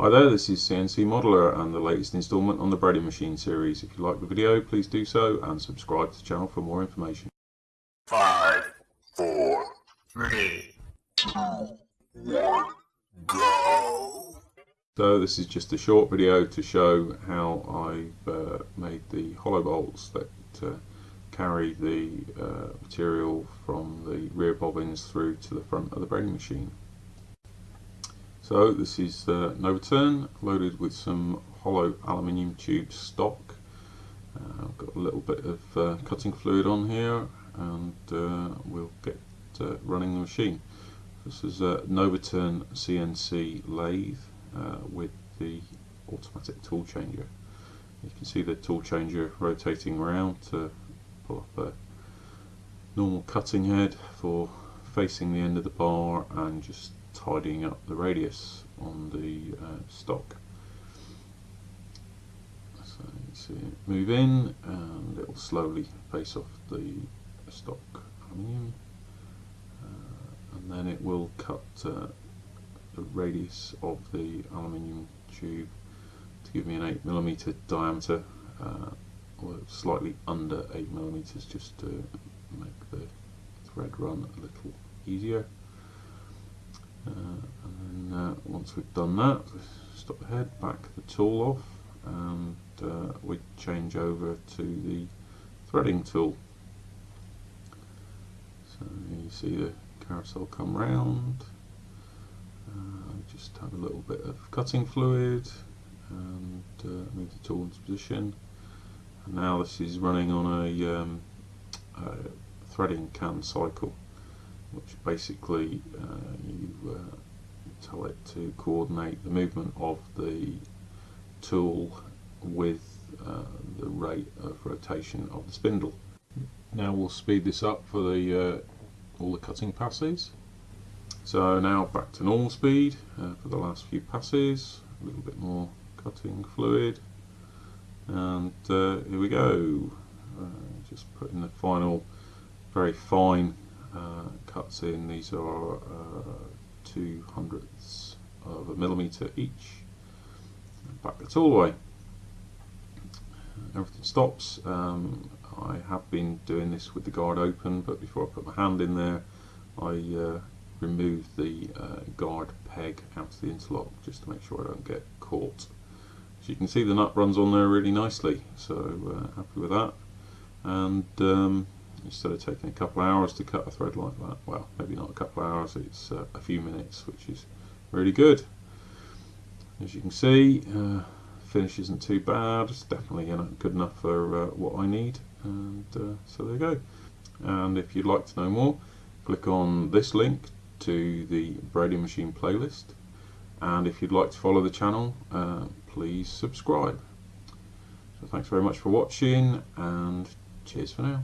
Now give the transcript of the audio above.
Hi there, this is CNC Modeler and the latest installment on the Brady Machine series. If you like the video, please do so and subscribe to the channel for more information. Five, four, three, two, one, go. So this is just a short video to show how I've uh, made the hollow bolts that uh, carry the uh, material from the rear bobbins through to the front of the Brady machine. So this is the Novaturn loaded with some hollow aluminium tube stock. Uh, I've got a little bit of uh, cutting fluid on here and uh, we'll get uh, running the machine. This is a Novaturn CNC lathe uh, with the automatic tool changer. You can see the tool changer rotating around to pull up a normal cutting head for facing the end of the bar and just tidying up the radius on the uh, stock. So you see it move in and it will slowly face off the stock aluminium uh, and then it will cut uh, the radius of the aluminium tube to give me an 8mm diameter uh, or slightly under 8 millimeters just to make the thread run a little easier. Uh, and then uh, once we've done that, stop the head, back the tool off, and uh, we change over to the threading tool. So you see the carousel come round, uh, just have a little bit of cutting fluid, and uh, move the tool into position. And now this is running on a, um, a threading canned cycle which basically uh, you uh, tell it to coordinate the movement of the tool with uh, the rate of rotation of the spindle. Now we'll speed this up for the uh, all the cutting passes. So now back to normal speed uh, for the last few passes, a little bit more cutting fluid and uh, here we go. just putting the final very fine uh, cuts in. These are uh, two hundredths of a millimeter each. Back the tool away. Everything stops. Um, I have been doing this with the guard open, but before I put my hand in there, I uh, remove the uh, guard peg out of the interlock just to make sure I don't get caught. As you can see, the nut runs on there really nicely, so uh, happy with that. And um, instead of taking a couple of hours to cut a thread like that well maybe not a couple of hours it's uh, a few minutes which is really good. As you can see uh, finish isn't too bad. It's definitely you know, good enough for uh, what I need and uh, so there you go. And if you'd like to know more click on this link to the Brady Machine playlist. And if you'd like to follow the channel uh, please subscribe. So thanks very much for watching and cheers for now